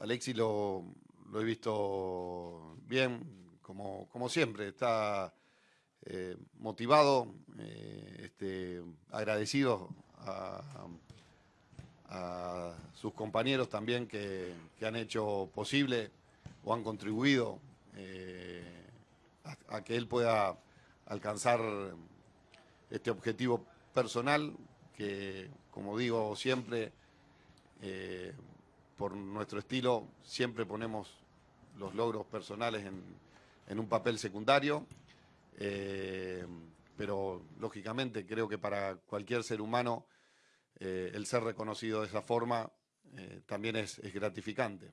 Alexis lo, he visto bien, como, siempre, está eh, motivado, eh, este, agradecido a, sus compañeros también que, han hecho posible o han contribuido eh, a, que él pueda alcanzar este objetivo personal que, como digo siempre, por nuestro estilo siempre ponemos los logros personales en, un papel secundario, eh, pero lógicamente creo que para cualquier ser humano eh, el ser reconocido de esa forma eh, también es gratificante.